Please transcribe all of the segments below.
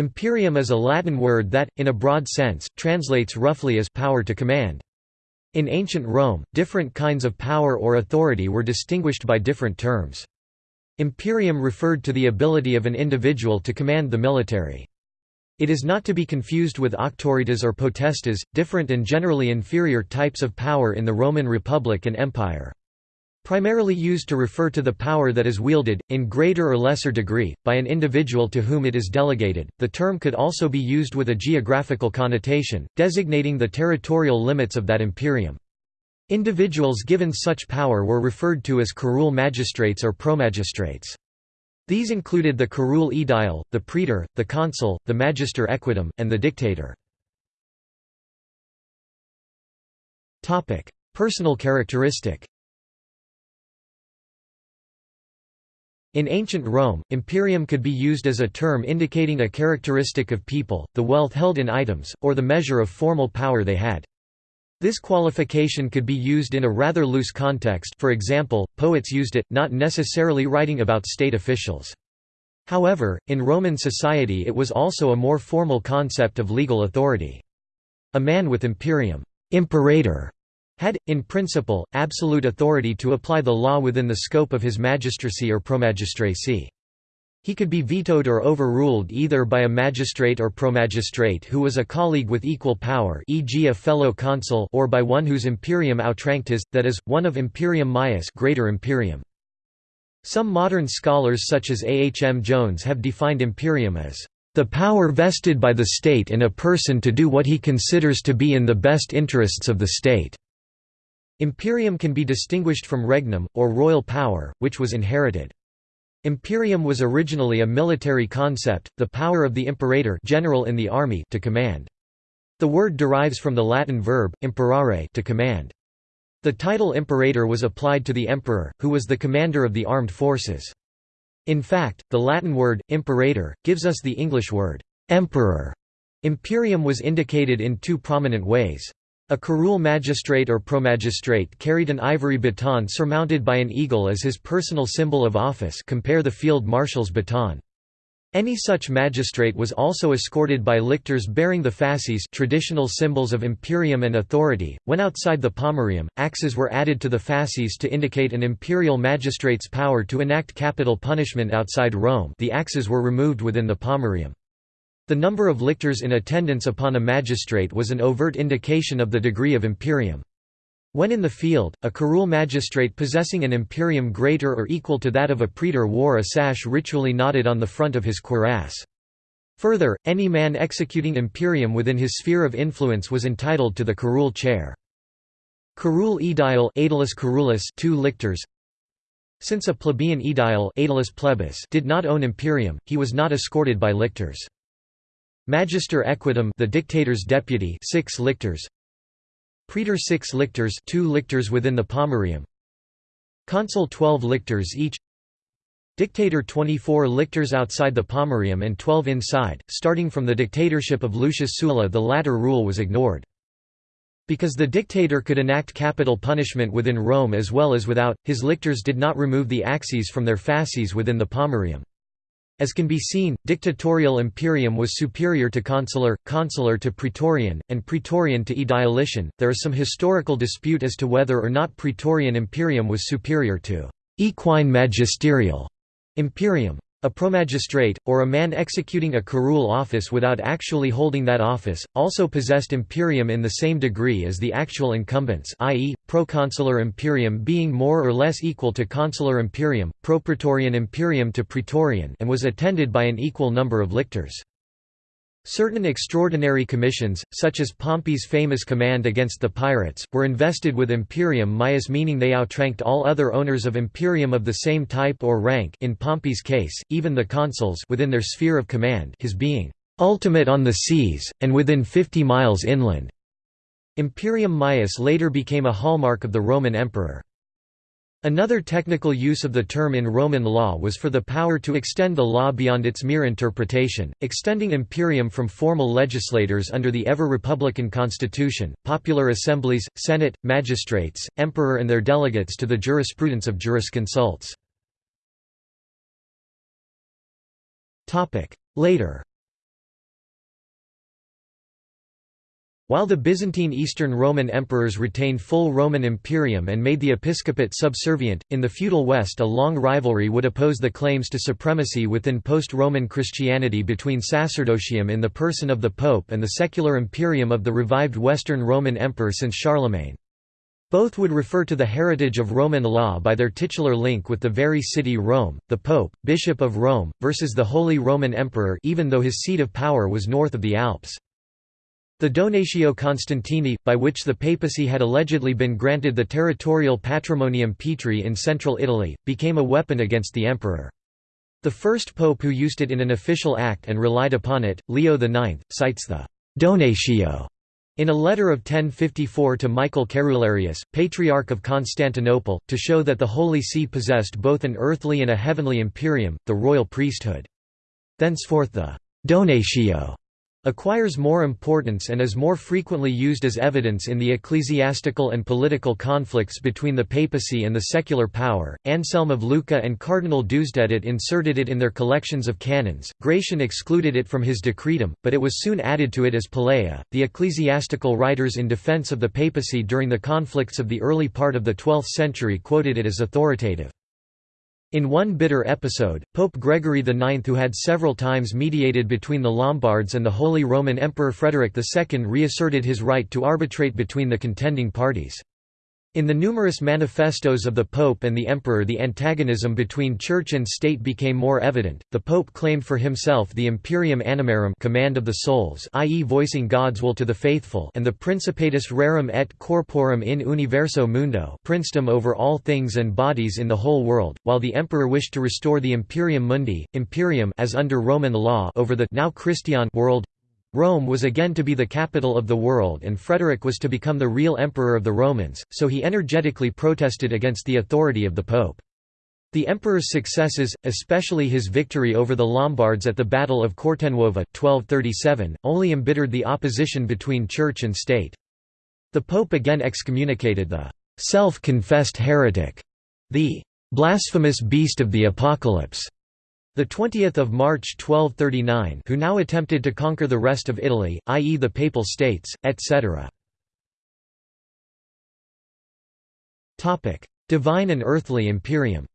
Imperium is a Latin word that, in a broad sense, translates roughly as power to command. In ancient Rome, different kinds of power or authority were distinguished by different terms. Imperium referred to the ability of an individual to command the military. It is not to be confused with auctoritas or potestas, different and generally inferior types of power in the Roman Republic and Empire. Primarily used to refer to the power that is wielded, in greater or lesser degree, by an individual to whom it is delegated, the term could also be used with a geographical connotation, designating the territorial limits of that imperium. Individuals given such power were referred to as curule magistrates or promagistrates. These included the curule aedile, the praetor, the consul, the magister equitum, and the dictator. Personal characteristic In ancient Rome, imperium could be used as a term indicating a characteristic of people, the wealth held in items, or the measure of formal power they had. This qualification could be used in a rather loose context for example, poets used it, not necessarily writing about state officials. However, in Roman society it was also a more formal concept of legal authority. A man with imperium imperator", had, in principle, absolute authority to apply the law within the scope of his magistracy or promagistracy. He could be vetoed or overruled either by a magistrate or promagistrate who was a colleague with equal power e.g. a fellow consul or by one whose imperium outranked his, that is, one of imperium maius greater imperium. Some modern scholars such as A. H. M. Jones have defined imperium as the power vested by the state in a person to do what he considers to be in the best interests of the state." Imperium can be distinguished from regnum, or royal power, which was inherited. Imperium was originally a military concept, the power of the imperator general in the army to command. The word derives from the Latin verb, imperare to command. The title imperator was applied to the emperor, who was the commander of the armed forces. In fact, the Latin word, imperator, gives us the English word, emperor. Imperium was indicated in two prominent ways. A curule magistrate or promagistrate carried an ivory baton surmounted by an eagle as his personal symbol of office compare the field marshal's baton. Any such magistrate was also escorted by lictors bearing the fasces traditional symbols of imperium and authority. When outside the pomerium, axes were added to the fasces to indicate an imperial magistrate's power to enact capital punishment outside Rome the axes were removed within the pomerium. The number of lictors in attendance upon a magistrate was an overt indication of the degree of imperium. When in the field, a curule magistrate possessing an imperium greater or equal to that of a praetor wore a sash ritually knotted on the front of his cuirass. Further, any man executing imperium within his sphere of influence was entitled to the curule chair. Curule aedile aedilis curulis two lictors Since a plebeian aedile aedilis plebis did not own imperium, he was not escorted by lictors. Magister equitum the dictator's deputy six lictors Praetor six lictors two lictors within the pomerium Consul 12 lictors each Dictator 24 lictors outside the pomerium and 12 inside, starting from the dictatorship of Lucius Sulla the latter rule was ignored. Because the dictator could enact capital punishment within Rome as well as without, his lictors did not remove the axes from their fasces within the pomerium. As can be seen, dictatorial imperium was superior to consular, consular to praetorian, and praetorian to aedilician. There is some historical dispute as to whether or not praetorian imperium was superior to equine magisterial imperium. A promagistrate, or a man executing a curule office without actually holding that office, also possessed imperium in the same degree as the actual incumbents i.e., proconsular imperium being more or less equal to consular imperium, propraetorian imperium to praetorian and was attended by an equal number of lictors. Certain extraordinary commissions, such as Pompey's famous command against the pirates, were invested with imperium maius meaning they outranked all other owners of imperium of the same type or rank in Pompey's case, even the consuls within their sphere of command his being "...ultimate on the seas, and within fifty miles inland." Imperium maius later became a hallmark of the Roman emperor. Another technical use of the term in Roman law was for the power to extend the law beyond its mere interpretation, extending imperium from formal legislators under the ever-republican constitution, popular assemblies, senate, magistrates, emperor and their delegates to the jurisprudence of jurisconsults. Later While the Byzantine Eastern Roman emperors retained full Roman imperium and made the episcopate subservient, in the feudal West a long rivalry would oppose the claims to supremacy within post-Roman Christianity between sacerdotium in the person of the pope and the secular imperium of the revived Western Roman emperor since Charlemagne. Both would refer to the heritage of Roman law by their titular link with the very city Rome, the Pope, Bishop of Rome, versus the Holy Roman Emperor even though his seat of power was north of the Alps. The Donatio Constantini, by which the papacy had allegedly been granted the territorial patrimonium Petri in central Italy, became a weapon against the emperor. The first pope who used it in an official act and relied upon it, Leo IX, cites the «donatio» in a letter of 1054 to Michael Cerularius, Patriarch of Constantinople, to show that the Holy See possessed both an earthly and a heavenly imperium, the royal priesthood. Thenceforth the «donatio» acquires more importance and is more frequently used as evidence in the ecclesiastical and political conflicts between the papacy and the secular power. Anselm of Lucca and Cardinal Deusdedit inserted it in their collections of canons. Gratian excluded it from his decretum, but it was soon added to it as Palea. The ecclesiastical writers in defense of the papacy during the conflicts of the early part of the 12th century quoted it as authoritative. In one bitter episode, Pope Gregory IX who had several times mediated between the Lombards and the Holy Roman Emperor Frederick II reasserted his right to arbitrate between the contending parties. In the numerous manifestos of the Pope and the Emperor the antagonism between Church and State became more evident. The Pope claimed for himself the imperium animarum command of the souls i.e. voicing God's will to the faithful and the principatus rerum et corporum in universo mundo princedom over all things and bodies in the whole world, while the Emperor wished to restore the imperium mundi, imperium as under Roman law over the now Christian world Rome was again to be the capital of the world and Frederick was to become the real emperor of the Romans, so he energetically protested against the authority of the pope. The emperor's successes, especially his victory over the Lombards at the Battle of Cortenuova 1237, only embittered the opposition between church and state. The pope again excommunicated the self-confessed heretic, the blasphemous beast of the apocalypse, the 20th of March 1239 who now attempted to conquer the rest of Italy, i.e. the Papal States, etc. Divine and earthly imperium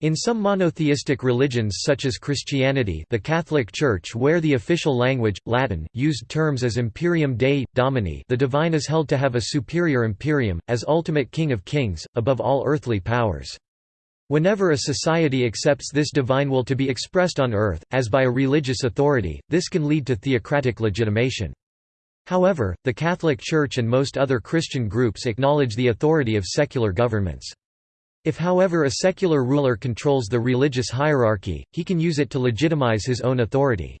In some monotheistic religions such as Christianity the Catholic Church where the official language, Latin, used terms as imperium Dei, domini the divine is held to have a superior imperium, as ultimate king of kings, above all earthly powers. Whenever a society accepts this divine will to be expressed on earth, as by a religious authority, this can lead to theocratic legitimation. However, the Catholic Church and most other Christian groups acknowledge the authority of secular governments. If however a secular ruler controls the religious hierarchy, he can use it to legitimize his own authority.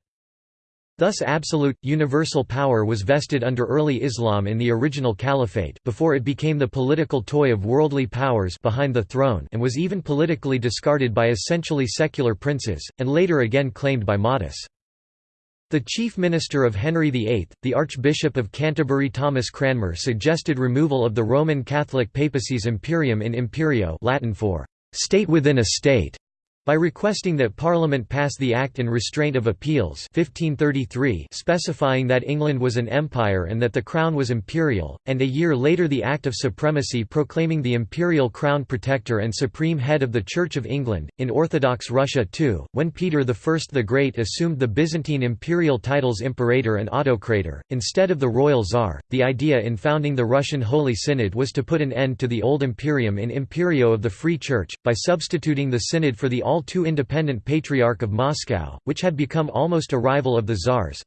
Thus absolute, universal power was vested under early Islam in the original caliphate before it became the political toy of worldly powers behind the throne and was even politically discarded by essentially secular princes, and later again claimed by Mahdis. The chief minister of Henry VIII, the Archbishop of Canterbury Thomas Cranmer suggested removal of the Roman Catholic papacy's imperium in imperio Latin for «state within a state» by requesting that Parliament pass the Act in Restraint of Appeals 1533 specifying that England was an empire and that the crown was imperial, and a year later the Act of Supremacy proclaiming the imperial crown protector and supreme head of the Church of England. In Orthodox Russia too, when Peter I the Great assumed the Byzantine imperial titles imperator and autocrator, instead of the royal czar, the idea in founding the Russian Holy Synod was to put an end to the old imperium in imperio of the Free Church, by substituting the synod for the all all too independent Patriarch of Moscow, which had become almost a rival of the czars.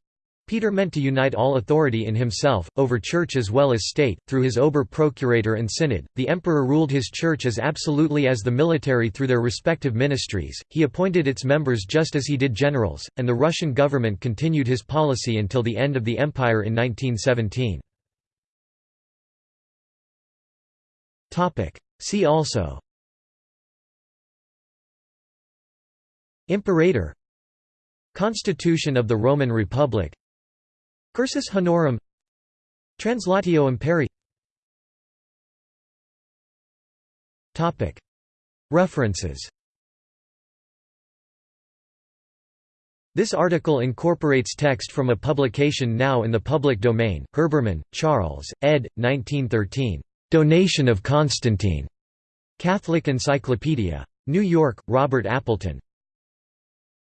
Peter meant to unite all authority in himself, over church as well as state, through his ober-procurator and synod. The emperor ruled his church as absolutely as the military through their respective ministries, he appointed its members just as he did generals, and the Russian government continued his policy until the end of the empire in 1917. See also Imperator Constitution of the Roman Republic Cursus Honorum Translatio Imperii References This article incorporates text from a publication now in the public domain. Herbermann, Charles, ed. 1913. Donation of Constantine. Catholic Encyclopedia. New York, Robert Appleton.